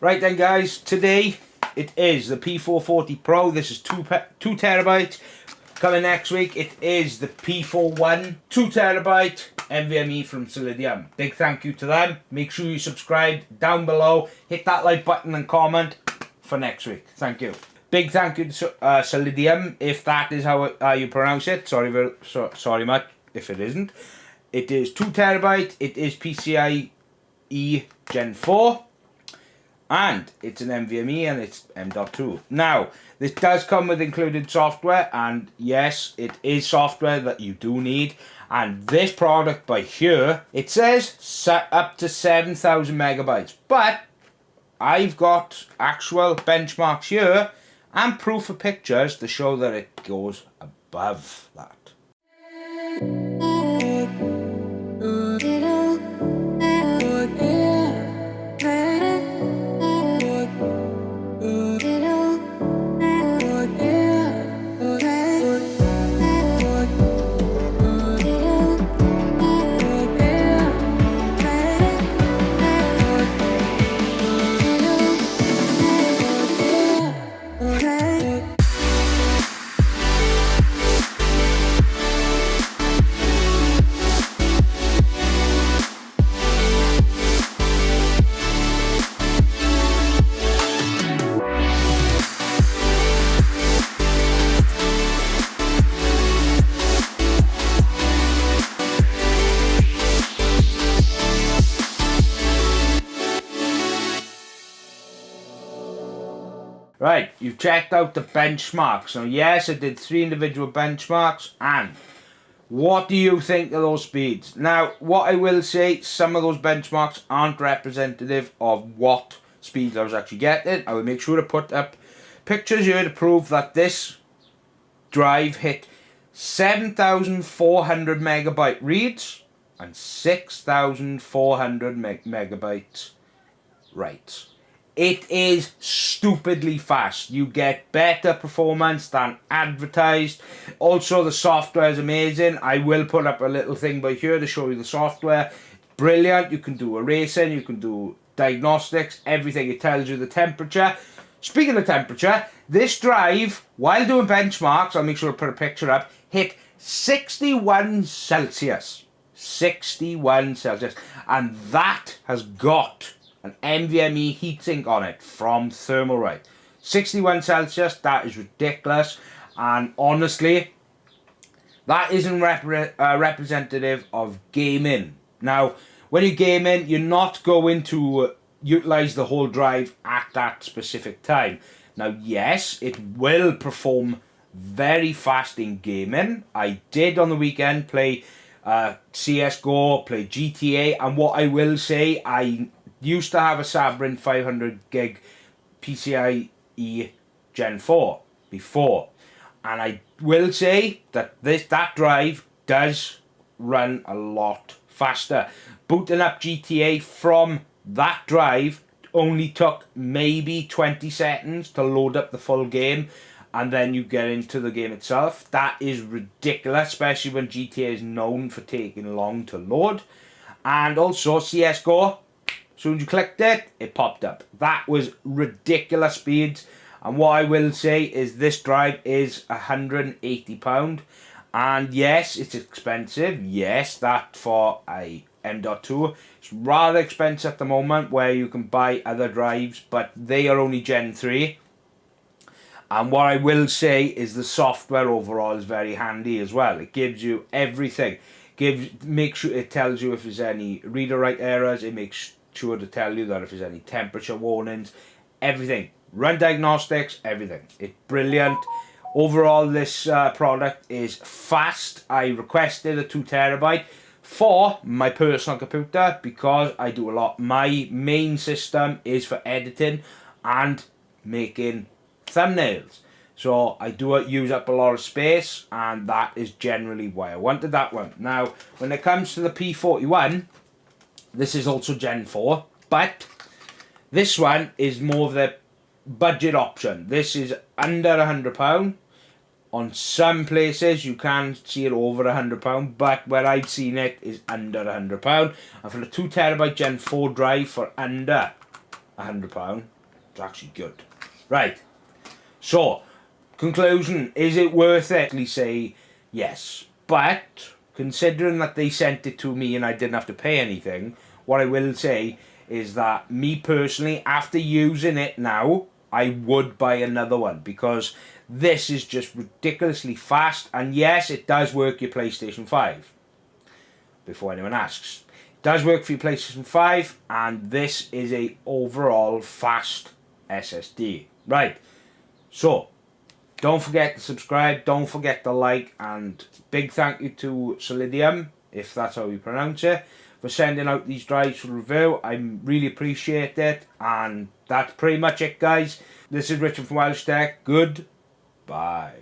Right then guys, today it is the P440 Pro. This is 2 two terabyte. Coming next week, it is the P41 2 terabyte NVMe from Solidigm. Big thank you to them. Make sure you subscribe down below. Hit that like button and comment for next week. Thank you. Big thank you to uh, Celidium, if that is how uh, you pronounce it. Sorry, very, so, sorry much if it isn't. It is 2 terabyte. It is PCIe Gen 4 and it's an NVMe and it's M.2. Now, this does come with included software and yes, it is software that you do need and this product by here, it says set up to 7,000 megabytes but I've got actual benchmarks here and proof of pictures to show that it goes above that. Right, you've checked out the benchmarks. So yes, I did three individual benchmarks and what do you think of those speeds? Now, what I will say, some of those benchmarks aren't representative of what speeds I was actually getting. I will make sure to put up pictures here to prove that this drive hit 7,400 megabyte reads and 6,400 meg megabytes writes. It is stupidly fast. You get better performance than advertised. Also, the software is amazing. I will put up a little thing by here to show you the software. Brilliant. You can do erasing, you can do diagnostics, everything. It tells you the temperature. Speaking of temperature, this drive, while doing benchmarks, I'll make sure to put a picture up, hit 61 Celsius. 61 Celsius. And that has got an NVMe heatsink on it from Thermalright. 61 Celsius, that is ridiculous. And honestly, that isn't repre uh, representative of gaming. Now, when you're gaming, you're not going to utilize the whole drive at that specific time. Now, yes, it will perform very fast in gaming. I did on the weekend play uh, CSGO, play GTA, and what I will say, I used to have a Sabrent 500 gig PCIe Gen 4 before. And I will say that this that drive does run a lot faster. Booting up GTA from that drive only took maybe 20 seconds to load up the full game and then you get into the game itself. That is ridiculous, especially when GTA is known for taking long to load. And also CSGO, soon as you clicked it, it popped up. That was ridiculous speeds. And what I will say is this drive is £180. And yes, it's expensive. Yes, that for a M.2. It's rather expensive at the moment where you can buy other drives, but they are only Gen 3. And what I will say is the software overall is very handy as well. It gives you everything. Gives make sure it tells you if there's any reader write errors. It makes sure to tell you that if there's any temperature warnings, everything. Run diagnostics, everything. It's brilliant. Overall, this uh, product is fast. I requested a 2 terabyte for my personal computer because I do a lot. My main system is for editing and making thumbnails. So I do use up a lot of space and that is generally why I wanted that one. Now, when it comes to the P41, this is also Gen 4, but this one is more of the budget option. This is under a £100. On some places you can see it over a £100, but where I've seen it is under a £100. And for the 2TB Gen 4 drive for under a hundred pound. It's actually good. Right. So, conclusion: Is it worth it? We say yes, but considering that they sent it to me and I didn't have to pay anything, what I will say is that me personally, after using it now, I would buy another one because this is just ridiculously fast and yes, it does work your PlayStation 5. Before anyone asks. It does work for your PlayStation 5 and this is a overall fast SSD. Right. So, don't forget to subscribe, don't forget to like and big thank you to Solidigm, if that's how you pronounce it for sending out these drives for review. I really appreciate it. And that's pretty much it, guys. This is Richard from Welsh Tech. Good. Bye.